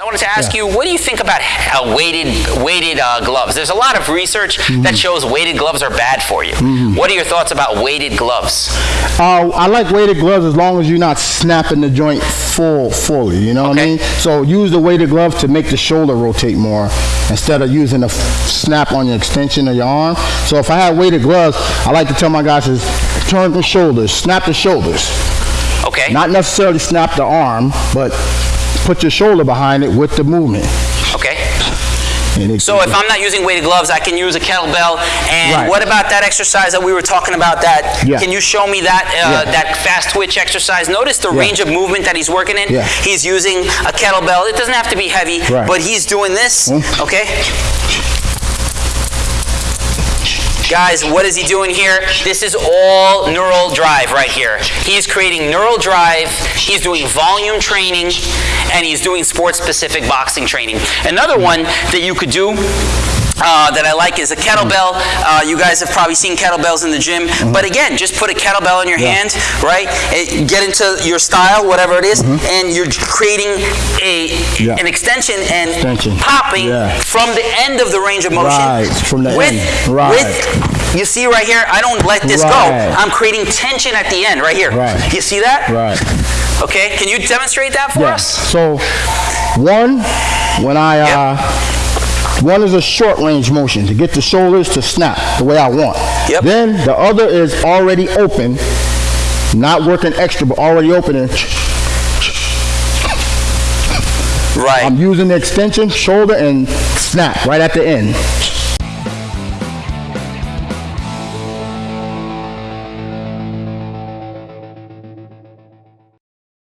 I wanted to ask you, what do you think about uh, weighted weighted uh, gloves? There's a lot of research Mm-hmm. that shows weighted gloves are bad for you. What are your thoughts about weighted gloves? Uh, I like weighted gloves as long as you're not snapping the joint full, fully. You know what I mean? So use the weighted glove to make the shoulder rotate more instead of using a f- snap on your extension of your arm. So if I have weighted gloves, I like to tell my guys is turn the shoulders, snap the shoulders. Okay. Not necessarily snap the arm, but put your shoulder behind it with the movement. okay. So if I'm not using weighted gloves, I can use a kettlebell. And Right. what about that exercise that we were talking about? That Yeah. can you show me that uh, Yeah. that fast twitch exercise? Notice the Yeah. range of movement that he's working in. Yeah. He's using a kettlebell. It doesn't have to be heavy, Right. but he's doing this. Mm. Okay. Guys, what is he doing here? This is all neural drive right here. He's creating neural drive, he's doing volume training, and he's doing sports-specific boxing training. Another one that you could do uh, that I like is a kettlebell. Uh, you guys have probably seen kettlebells in the gym, but again, just put a kettlebell in your hand, right? Eh, Get into your style, whatever it is, and you're creating a Yeah. an extension and Extension. popping Yeah. from the end of the range of motion. Right, from the with, end. Right. With, you see right here, I don't let this go. I'm creating tension at the end, right here. Right. You see that? Right. Okay, can you demonstrate that for Yeah. us? So, one, when I, uh, one is a short range motion to get the shoulders to snap the way I want. Yep. Then the other is already open, not working extra, but already open and Right. I'm using the extension, shoulder, and snap right at the end.